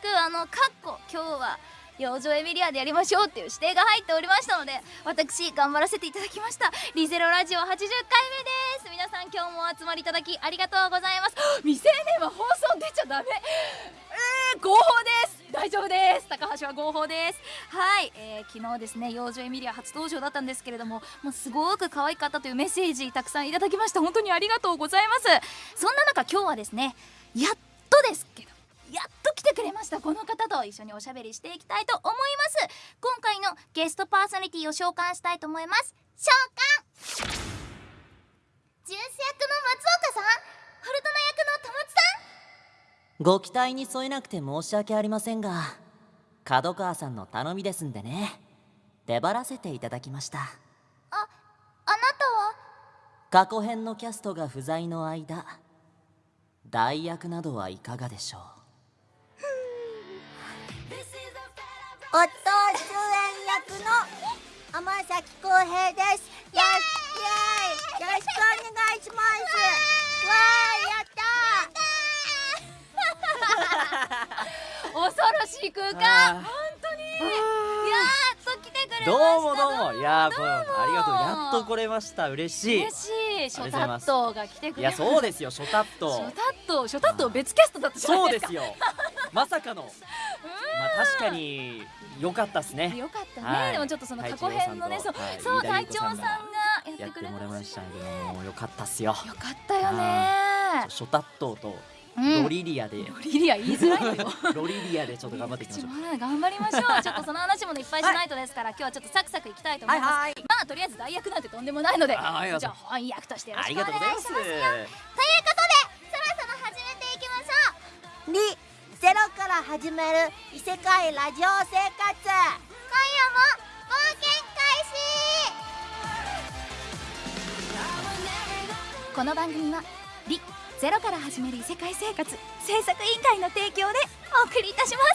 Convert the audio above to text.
しくあのカッコ今日は養生エミリアでやりましょうっていう指定が入っておりましたので私頑張らせていただきました。リゼロラジオ80回目です。皆さん今日もお集まりいただきありがとうございます。未成年は放送出ちゃダメ。えー、合法です。大丈夫です。高橋は合法です。はい、えー、昨日ですね養生エミリア初登場だったんですけれどももうすごく可愛かったというメッセージたくさんいただきました。本当にありがとうございます。そんな中今日はですねやっとですけどやっと来てくれました。この方と一緒におしゃべりしていきたいと思います。今回のゲストパーソナリティを召喚したいと思います。召喚。ジュース役の松岡さん。フルトナ役の戸松さん。ご期待に添えなくて申し訳ありませんが角川さんの頼みですんでね。出張らせていただきました。ああなたは？過去編のキャストが不在の間代役などはいかがでしょう？夫主演役の天崎浩平です。よろしくお願いします。わーやった恐ろしい空間。本当に。やっと来てくれました。どうもどうも。いやーこありがとう。やっと来れました。嬉しい。嬉しい。ショタッありがとうございます。トが来てくいやれました。そうですよ。ショタッシトョタット。ショタット別キャストだったじゃないでか。そうですすよ。まさかのまあ確かに良かったっすね。よかったね、はい。でもちょっとその過去編のねそう、はい。そう隊長さんがやってくれましましたけども良かったっすよ。たよかったよね。ショタットとうん。ロリリアで、ロリリア言いづらいのよ。ロリリアでちょっと頑張っていきましょう。頑張りましょうちょっとその話もねい。っぱい。しない。とですから、今日はちょっとサクサクい。きたい。と思い。ます、はい。まあとりあえず代役なんてとんでもない。のでじゃあ本役としてよろしくおがとうご願い。しますざ始める異世界ラジオ生活。今夜も冒険開始。この番組は「リゼロから始める異世界生活制作委員会の提供でお送りいたします。